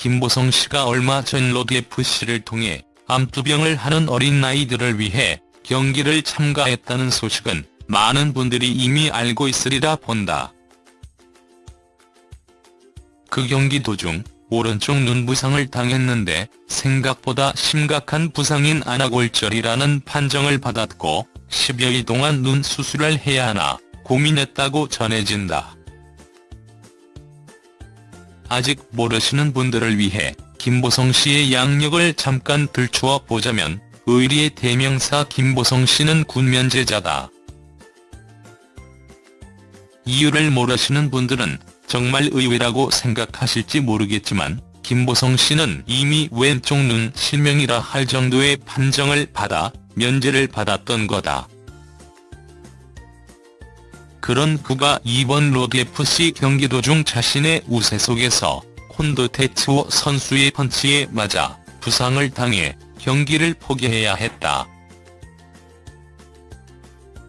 김보성 씨가 얼마 전 로드FC를 통해 암투병을 하는 어린 아이들을 위해 경기를 참가했다는 소식은 많은 분들이 이미 알고 있으리라 본다. 그 경기 도중 오른쪽 눈 부상을 당했는데 생각보다 심각한 부상인 안와골절이라는 판정을 받았고 10여일 동안 눈 수술을 해야 하나 고민했다고 전해진다. 아직 모르시는 분들을 위해 김보성 씨의 양력을 잠깐 들추어 보자면 의리의 대명사 김보성 씨는 군면제자다. 이유를 모르시는 분들은 정말 의외라고 생각하실지 모르겠지만 김보성 씨는 이미 왼쪽 눈 실명이라 할 정도의 판정을 받아 면제를 받았던 거다. 그런 그가 이번 로드FC 경기 도 중 자신의 우세 속에서 콘도 테츠오 선수의 펀치에 맞아 부상을 당해 경기를 포기해야 했다.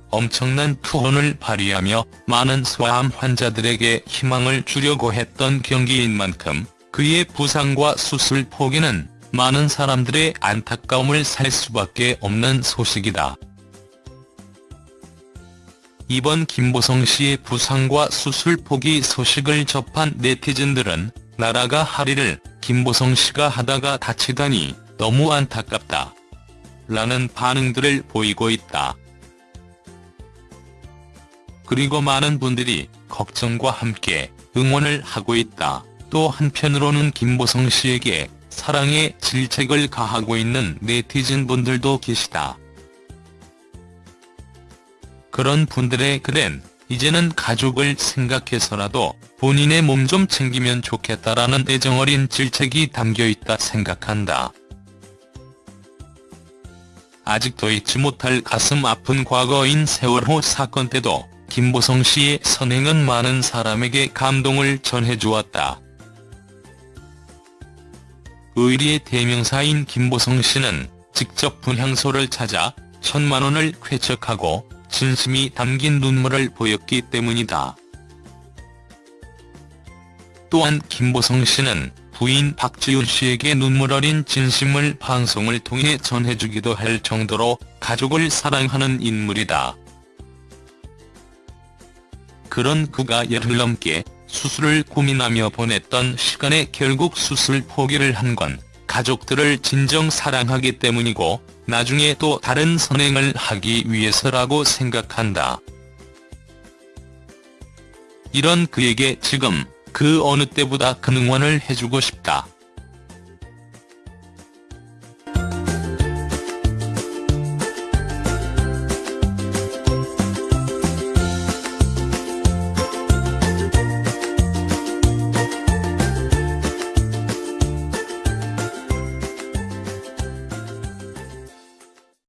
엄청난 투혼을 발휘하며 많은 소아암 환자들에게 희망을 주려고 했던 경기인 만큼 그의 부상과 수술 포기는 많은 사람들의 안타까움을 살 수밖에 없는 소식이다. 이번 김보성 씨의 부상과 수술 포기 소식을 접한 네티즌들은 나라가 하리를 김보성 씨가 하다가 다치다니 너무 안타깝다. 라는 반응들을 보이고 있다. 그리고 많은 분들이 걱정과 함께 응원을 하고 있다. 또 한편으로는 김보성 씨에게 사랑의 질책을 가하고 있는 네티즌 분들도 계시다. 그런 분들의 글엔 이제는 가족을 생각해서라도 본인의 몸 좀 챙기면 좋겠다라는 애정어린 질책이 담겨있다 생각한다. 아직도 잊지 못할 가슴 아픈 과거인 세월호 사건 때도 김보성 씨의 선행은 많은 사람에게 감동을 전해주었다. 의리의 대명사인 김보성 씨는 직접 분향소를 찾아 천만 원을 쾌척하고 진심이 담긴 눈물을 보였기 때문이다. 또한 김보성 씨는 부인 박지윤 씨에게 눈물 어린 진심을 방송을 통해 전해주기도 할 정도로 가족을 사랑하는 인물이다. 그런 그가 열흘 넘게 수술을 고민하며 보냈던 시간에 결국 수술 포기를 한 건 가족들을 진정 사랑하기 때문이고 나중에 또 다른 선행을 하기 위해서라고 생각한다. 이런 그에게 지금 그 어느 때보다 큰 응원을 해주고 싶다.